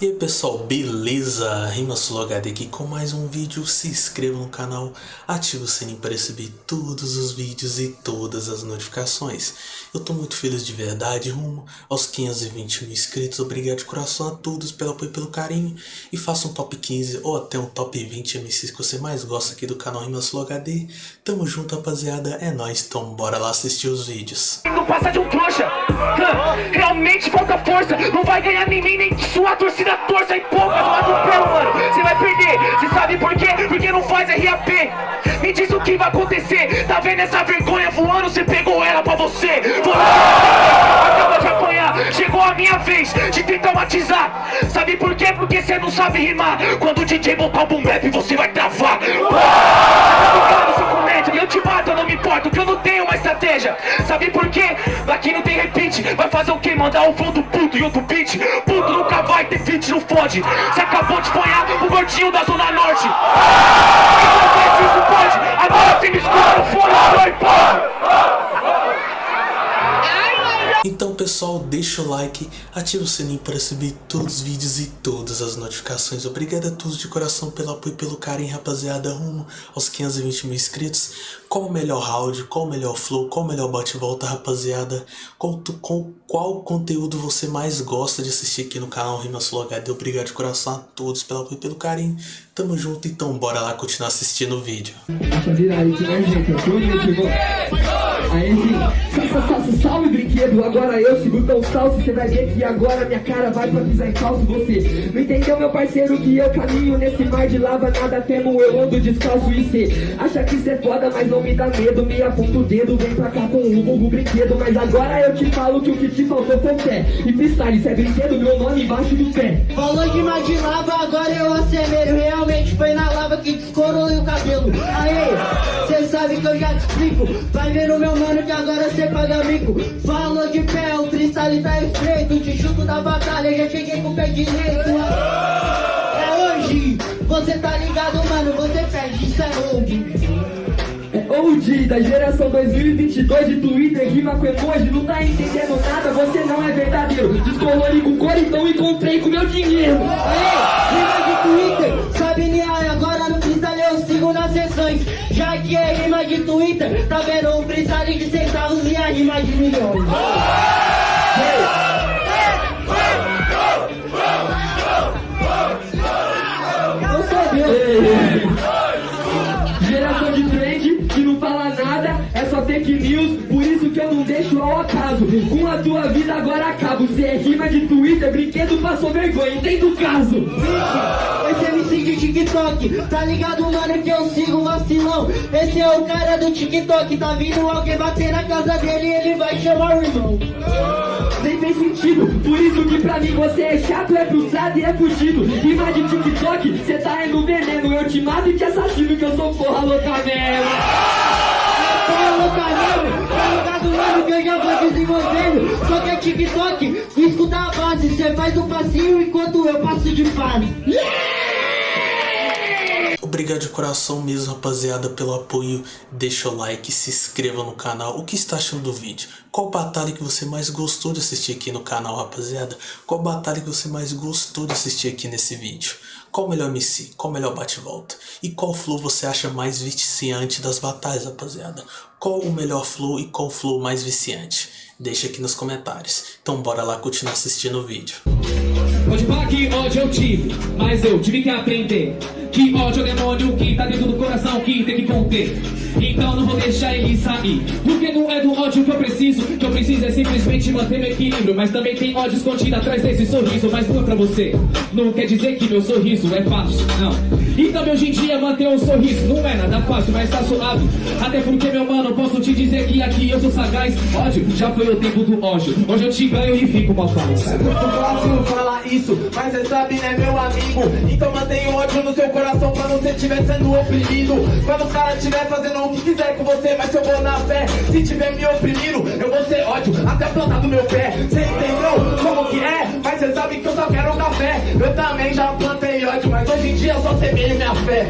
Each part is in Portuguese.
E aí pessoal, beleza? RimaSuloHD aqui com mais um vídeo, se inscreva no canal, ative o sininho para receber todos os vídeos e todas as notificações. Eu tô muito feliz de verdade, rumo aos 520 mil inscritos, obrigado de coração a todos pelo apoio e pelo carinho. E faça um top 15 ou até um top 20 MCs que você mais gosta aqui do canal RimaSuloHD. Tamo junto rapaziada, é nóis, então bora lá assistir os vídeos. Não passa de um trouxa, realmente falta força, não vai ganhar nem mim nem sua torcida da torça e poucas lá do pelo, mano. Você vai perder. Você sabe por quê? Porque não faz RAP. Me diz o que vai acontecer. Tá vendo essa vergonha voando? Você pegou ela pra você. Você acaba de apanhar. Chegou a minha vez de te traumatizar. Sabe por quê? Porque você não sabe rimar. Quando o DJ botar o boom bap, você vai travar. Não importo, que eu não tenho uma estratégia. Sabe por quê? Aqui não tem repeat. Vai fazer o quê? Mandar um flow do puto e outro beat. Puto nunca vai ter feat não fode Você acabou de apanhar o gordinho da Zona Norte Então isso pode Agora você me escuta no fone, pessoal, deixa o like, ativa o sininho para receber todos os vídeos e todas as notificações. Obrigado a todos de coração pelo apoio e pelo carinho, rapaziada, rumo aos 520 mil inscritos. Qual o melhor round, qual o melhor flow, qual o melhor bate-volta, rapaziada. Qual, qual, qual conteúdo você mais gosta de assistir aqui no canal Rimas HD. Obrigado de coração a todos pelo apoio e pelo carinho. Tamo junto, então bora lá continuar assistindo o vídeo. Salve brinquedo, agora eu sigo tão salso Você vai ver que agora minha cara vai pra pisar em calço Você. Não entendeu meu parceiro que eu caminho nesse mar de lava Nada temo, eu ando descalço e cê Acha que cê é foda, mas não me dá medo Me aponta o dedo, vem pra cá com o vulgo brinquedo Mas agora eu te falo que o que te faltou foi fé. E freestyle, cê é brinquedo, meu nome embaixo do pé. Falou de mar de lava, agora eu acelero Realmente foi na lava que descorou o cabelo. Aê, cê sabe que eu já te explico Vai ver o meu mano que agora cê paga mico Falou de pé, o freestyle tá estreito Te chuto da batalha, já cheguei com o pé direito É hoje, você tá ligado mano, você perde, isso é hoje é OG da geração 2022 de Twitter, rima com emoji, não tá entendendo nada, você não é verdadeiro. Descolori com cor, então encontrei com meu dinheiro. Aê, rima de Twitter, sabe Niai, agora no freestyle eu sigo nas sessões. Já que é rima de Twitter, tá vendo um freestyle e de milhões. Geração de trend que não fala nada, é só fake news, por isso que eu não deixo ao acaso. Com a tua vida agora acabo. Se é rima de Twitter, brinquedo passou vergonha, entende o caso. Esse MC de TikTok, tá ligado, mano, que eu sigo vacilão. Esse é o cara do TikTok, tá vindo alguém bater na casa dele e ele vai chamar o irmão. Nem tem sentido, por isso que pra mim você é chato, é frustrado e é fugido. Rima de TikTok, cê tá indo veneno, eu te mato e te assassino que eu sou porra louca mesmo. Mesmo, tá ligado, mano, que eu já vou desenvolvendo. Só que é TikTok, escuta a base, cê faz um passinho enquanto eu passo de fase. Yeah! Obrigado de coração mesmo, rapaziada, pelo apoio. Deixa o like, se inscreva no canal. O que está achando do vídeo? Qual batalha que você mais gostou de assistir aqui no canal, rapaziada? Qual batalha que você mais gostou de assistir aqui nesse vídeo? Qual o melhor MC? Qual o melhor bate-volta? E qual flow você acha mais viciante das batalhas, rapaziada? Qual o melhor flow e qual flow mais viciante? Deixa aqui nos comentários. Então bora lá continuar assistindo o vídeo. Pode falar que ódio eu tive, mas eu tive que aprender. Que ódio é o demônio que tá dentro do coração que tem que conter. Então não vou deixar ele sair Porque não é do ódio que eu preciso. Que eu preciso é simplesmente manter meu equilíbrio. Mas também tem ódio escondido atrás desse sorriso Mas não é pra você. Não quer dizer que meu sorriso é fácil, não Então hoje em dia manter um sorriso. Não é nada fácil, mas tá suave. Até porque meu mano, posso te dizer que aqui eu sou sagaz. Ódio, já foi o tempo do ódio. Hoje eu te ganho e fico mal fácil É muito fácil falar isso Mas você sabe, né meu amigo? Então mantenha o ódio no seu coração quando você estiver sendo oprimido. Quando o cara estiver fazendo o que quiser com você Mas se eu vou na fé, se tiver me oprimindo Eu vou ser ódio até a planta do meu pé. Você entendeu como que é? Mas você sabe que eu só quero café. Eu também já plantei ódio, mas hoje em dia eu só semeio minha fé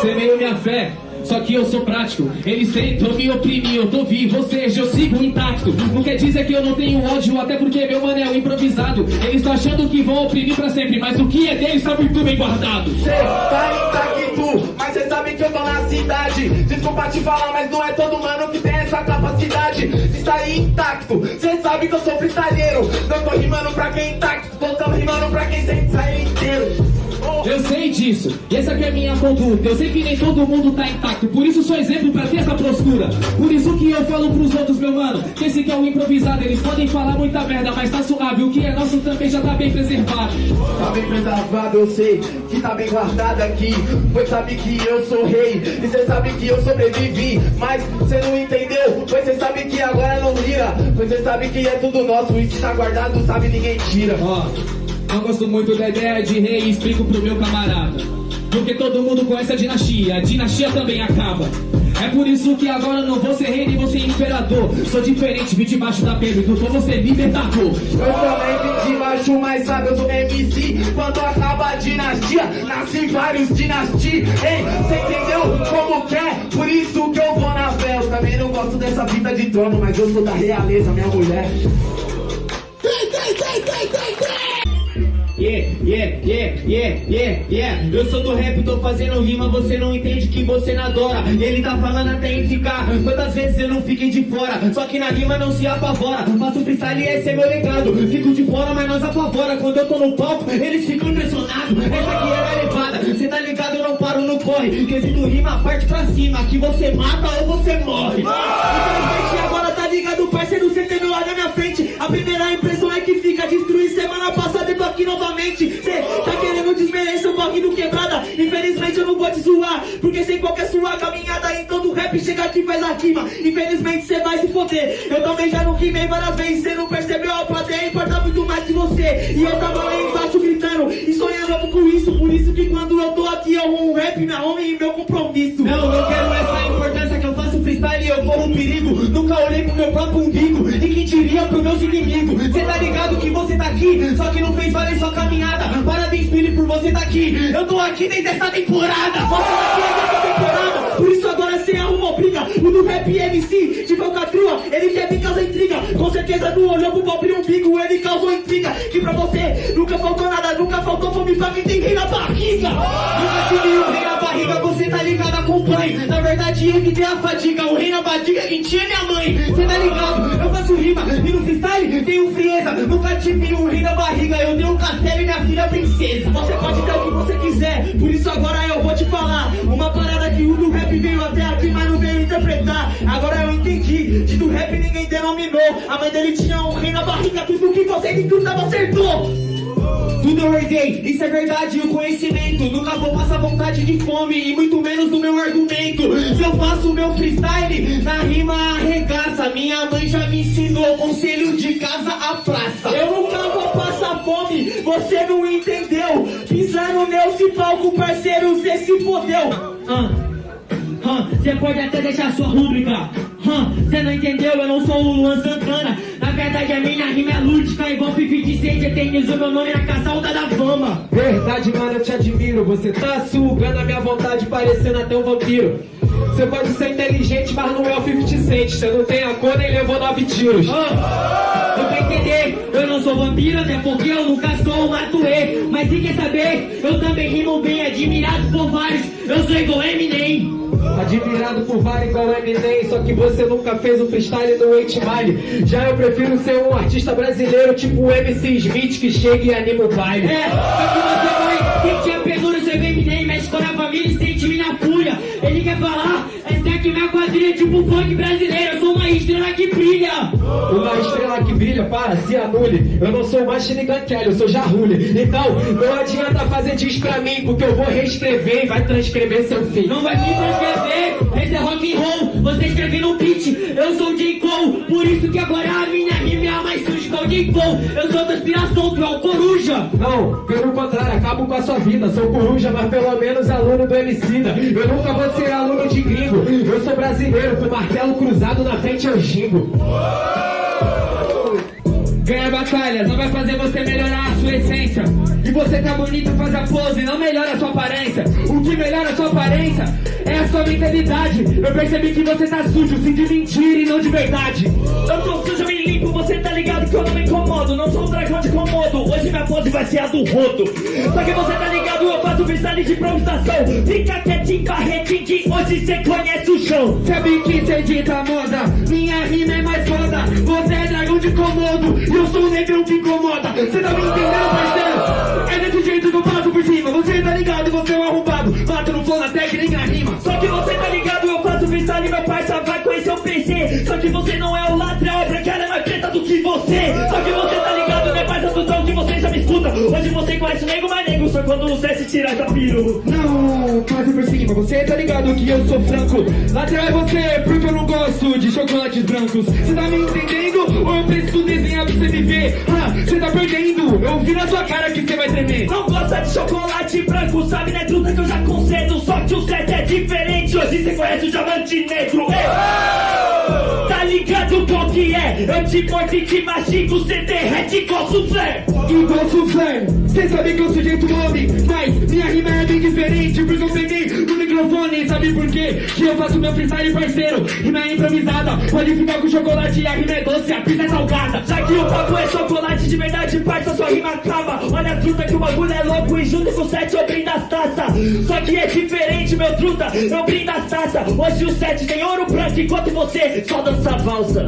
Semeio minha fé Só que eu sou prático, eles tentam me oprimir, eu tô vivo, ou seja, eu sigo intacto. Não quer dizer que eu não tenho ódio, até porque meu mano é um improvisado. Eles estão achando que vão oprimir pra sempre, mas o que é deles tá muito bem guardado. Cê tá intacto, mas cê sabe que eu tô na cidade. Desculpa te falar, mas não é todo mano que tem essa capacidade de sair intacto. Cê sabe que eu sou freestyleiro, não tô rimando pra quem intacto, tô rimando pra quem sempre sai inteiro. Eu sei disso, e essa aqui é a minha conduta. Eu sei que nem todo mundo tá intacto, por isso sou exemplo pra ter essa postura. Por isso que eu falo pros outros, meu mano, que esse que é o improvisado. Eles podem falar muita merda, mas tá suave. O que é nosso também já tá bem preservado. Tá bem preservado, eu sei que tá bem guardado aqui. Pois sabe que eu sou rei, e cê sabe que eu sobrevivi. Mas cê não entendeu, pois cê sabe que agora não vira. Pois cê sabe que é tudo nosso, e se tá guardado, sabe ninguém tira. Não gosto muito da ideia de rei, explico pro meu camarada. Porque todo mundo conhece a dinastia, a dinastia também acaba. É por isso que agora não vou ser rei nem vou ser imperador. Sou diferente, vim debaixo da pele do vou ser libertador. Eu também vim de baixo, mas sabe, eu sou MC. Quando acaba a dinastia, nascem vários dinastia. Ei, cê entendeu como que é? Por isso que eu vou na fé. Eu também não gosto dessa vida de trono, mas eu sou da realeza, minha mulher. Yeah, yeah, yeah, yeah, yeah, yeah. Eu sou do rap, tô fazendo rima, você não entende que você não adora. Ele tá falando até em ficar. Quantas vezes eu não fiquei de fora? Só que na rima não se apavora. Faço freestyle e esse é meu legado. Fico de fora, mas nós apavora. Quando eu tô no palco, eles ficam impressionados. Essa aqui era a levada. Cê tá ligado, eu não paro no corre. Quesito rima, parte pra cima. Que você mata ou você morre. Infelizmente agora tá ligado, parceiro. Você teve lá na minha frente. A primeira impressão é que fica destruir semana passada aqui novamente. Cê tá querendo desmerecer o do quebrada. Infelizmente eu não vou te zoar. Porque sem qualquer sua caminhada em todo rap chega aqui e faz a rima. Infelizmente cê vai se foder. Eu também já não rimei várias vezes. Cê não percebeu a plateia importa muito mais que você. E eu tava lá embaixo gritando e sonhando com isso. Por isso que quando eu tô aqui eu um rap, minha homem e meu compromisso. Não, não quero essa importância que eu e eu corro perigo. Nunca olhei pro meu próprio umbigo. E quem diria pros meus inimigos? Cê tá ligado que você tá aqui, só que não fez valer sua caminhada. Parabéns, Billy, por você tá aqui. Eu tô aqui desde essa temporada. Você tá aqui desde essa temporada. Por isso agora cê arruma briga. O do rap MC de falcatrua, ele quer vir causar intriga. Com certeza não olhou pro pobre umbigo, ele causou intriga. Que pra você nunca faltou nada, nunca faltou fome pra quem tem Verdade, ele tem a fadiga, o rei na barriga, quem tinha minha mãe. Cê tá ligado? Eu faço rima e no freestyle tenho frieza. Nunca tive um rei na barriga, eu tenho um castelo e minha filha é princesa. Você pode ter o que você quiser, por isso agora eu vou te falar. Uma parada que o do rap veio até aqui, mas não veio interpretar. Agora eu entendi, de do rap ninguém denominou. A mãe dele tinha um rei na barriga, tudo que você estudava acertou. Tudo eu herdei, isso é verdade, o conhecimento. Nunca vou passar vontade de fome E muito menos no meu argumento. Se eu faço meu freestyle, na rima arregaça. Minha mãe já me ensinou, conselho de casa à praça. Eu nunca vou passar fome, você não entendeu. Pisando nesse palco, parceiro, cê se fodeu Você pode até deixar sua rúbrica. Você não entendeu, eu não sou o Luan Santana. Na verdade a minha rima é lúdica Igual Fifi de Sede, eternizou meu nome na caçalda da fama. Verdade, mano, eu te admiro. Você tá sugando a minha vontade, parecendo até um vampiro. Você pode ser inteligente, mas não é o 50 Cent. Você não tem a cor nem levou nove tiros. Ah, pra entender, eu não sou vampiro, até porque eu nunca sou um matuê Mas se quer saber, eu também rimo bem, admirado por vários Eu sou igual Eminem Admirado por vários igual Eminem, só que você nunca fez um freestyle no 8 Mile. Já eu prefiro ser um artista brasileiro, tipo o MC Smith, que chega e anima o baile. É, só que você vai, Ele quer falar, essa aqui minha quadrilha é tipo funk brasileiro Eu sou uma estrela que brilha Uma estrela que brilha, para, se anule. Eu não sou Machine Gun Kelly, eu sou Jarrulli. Então, não adianta fazer diz pra mim, porque eu vou reescrever e vai transcrever seu fim. Não vai me transcrever, esse é rock and roll Você escreve no beat, eu sou o J. Cole Por isso que agora a minha rima a mais suja que o J. Cole Eu sou da inspiração, tu é o coruja Não, pelo contrário, acabo com a sua vida. Sou coruja, mas pelo menos aluno do Emicida. Eu nunca vou ser aluno de gringo. Eu sou brasileiro, com martelo cruzado na frente eu gingo. Ganhar batalhas não vai fazer você melhorar a sua essência. E você tá bonito, faz a pose, não melhora a sua aparência. O que melhora a sua aparência é a sua mentalidade. Eu percebi que você tá sujo, sim de mentira e não de verdade. Eu tô sujo e limpo, você tá ligado que eu não me incomodo. Não sou um dragão de comodo, hoje minha pose vai ser a do rodo. Só que você tá ligado, eu faço freestyle de improvisação. Fica quietinho, barretinho, que hoje cê conhece o chão. Sabe que cê dita moda, minha rima é mais foda. Você é dragão de comodo, e eu sou o negão que incomoda. Cê tá me entendendo, parceiro? É desse jeito que eu passo por cima. Você tá ligado, você é um arrombado. Mato no flow na técnica rima. Só que você tá ligado, eu faço freestyle, meu parça vai conhecer o PC. Só que você não é o ladrão, é ela é mais preta do que você. Só que você Hoje você conhece o nego, mas nego só quando você se tirar da piru. Não, passe por cima, você tá ligado que eu sou franco. Lateral é você, porque eu não gosto de chocolates brancos. Cê tá me entendendo? Ou eu preciso desenhar pra você me ver? Ah, cê tá perdendo, eu vi na sua cara que cê vai tremer. Não gosta de chocolate branco, sabe né, truta que eu já concedo. Só que o set é diferente, hoje você conhece o diamante negro. Ei! Tá ligado Eu te mastigo, cê derrete igual soufflé. Igual soufflé, cê sabe que eu sou jeito homem Mas minha rima é bem diferente Porque eu peguei microfone Sabe por quê? Que eu faço meu freestyle parceiro Rima é improvisada Pode ficar com chocolate e a rima é doce A pizza é salgada Já que o papo é chocolate de verdade, parça, sua rima acaba. Olha a truta que o bagulho é louco e junto com o set eu brindo as taças. Só que é diferente, meu truta, eu brindo as taças. Hoje o set tem ouro branco enquanto você só dança valsa.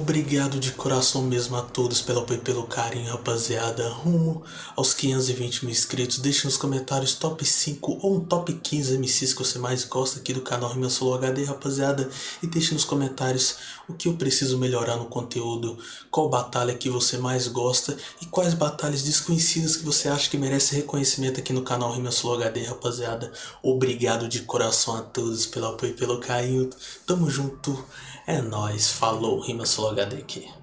Obrigado de coração mesmo a todos pelo apoio e pelo carinho, rapaziada. Rumo aos 520 mil inscritos. Deixe nos comentários top 5 ou um top 15 MCs que você mais gosta aqui do canal Rima Solo HD, rapaziada. E deixe nos comentários o que eu preciso melhorar no conteúdo, qual batalha que você mais gosta e quais batalhas desconhecidas que você acha que merece reconhecimento aqui no canal Rima Solo HD, rapaziada. Obrigado de coração a todos pelo apoio e pelo carinho. Tamo junto. É nóis. Falou. Rima Solo HD aqui.